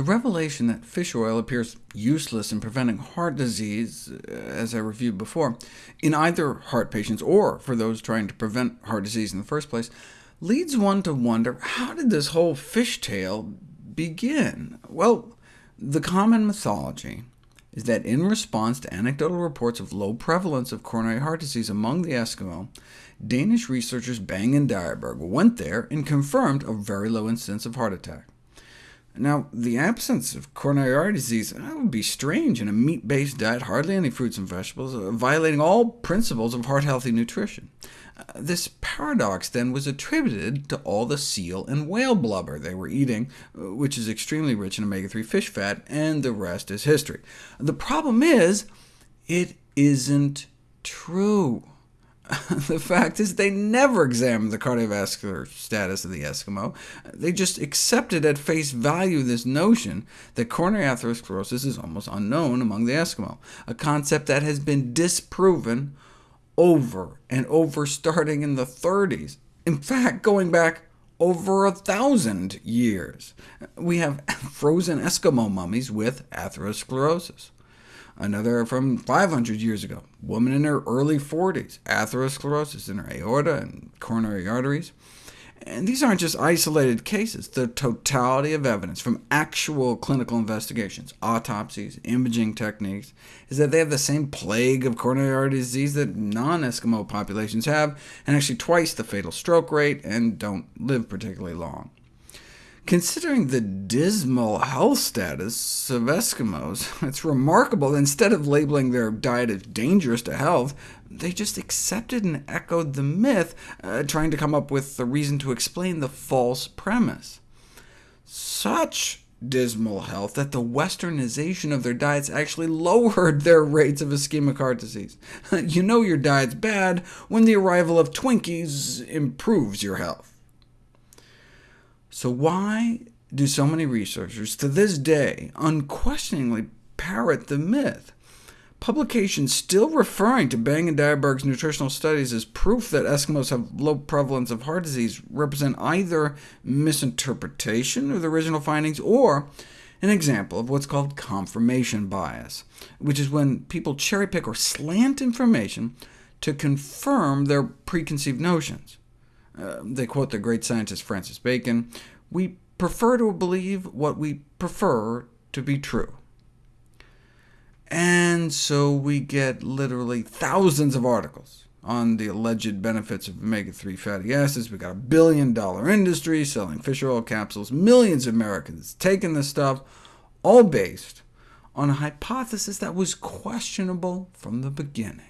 The revelation that fish oil appears useless in preventing heart disease, uh, as I reviewed before, in either heart patients or for those trying to prevent heart disease in the first place, leads one to wonder, how did this whole fish tale begin? Well, the common mythology is that in response to anecdotal reports of low prevalence of coronary heart disease among the Eskimo, Danish researchers Bang and Dyerberg went there and confirmed a very low incidence of heart attack. Now, the absence of coronary artery disease that would be strange in a meat-based diet, hardly any fruits and vegetables, uh, violating all principles of heart-healthy nutrition. Uh, this paradox, then, was attributed to all the seal and whale blubber they were eating, uh, which is extremely rich in omega-3 fish fat, and the rest is history. The problem is, it isn't true. the fact is they never examined the cardiovascular status of the Eskimo. They just accepted at face value this notion that coronary atherosclerosis is almost unknown among the Eskimo, a concept that has been disproven over and over starting in the 30s. In fact, going back over a thousand years. We have frozen Eskimo mummies with atherosclerosis. Another from 500 years ago, woman in her early 40s, atherosclerosis in her aorta and coronary arteries. And these aren't just isolated cases. The totality of evidence from actual clinical investigations, autopsies, imaging techniques, is that they have the same plague of coronary artery disease that non-Eskimo populations have, and actually twice the fatal stroke rate, and don't live particularly long. Considering the dismal health status of Eskimos, it's remarkable that instead of labeling their diet as dangerous to health, they just accepted and echoed the myth, uh, trying to come up with a reason to explain the false premise. Such dismal health that the westernization of their diets actually lowered their rates of ischemic heart disease. you know your diet's bad when the arrival of Twinkies improves your health. So why do so many researchers to this day unquestioningly parrot the myth? Publications still referring to Bang and Dyerberg's nutritional studies as proof that Eskimos have low prevalence of heart disease represent either misinterpretation of the original findings or an example of what's called confirmation bias, which is when people cherry-pick or slant information to confirm their preconceived notions. Uh, they quote the great scientist Francis Bacon, we prefer to believe what we prefer to be true. And so we get literally thousands of articles on the alleged benefits of omega-3 fatty acids. We've got a billion-dollar industry selling fish oil capsules, millions of Americans taking this stuff, all based on a hypothesis that was questionable from the beginning.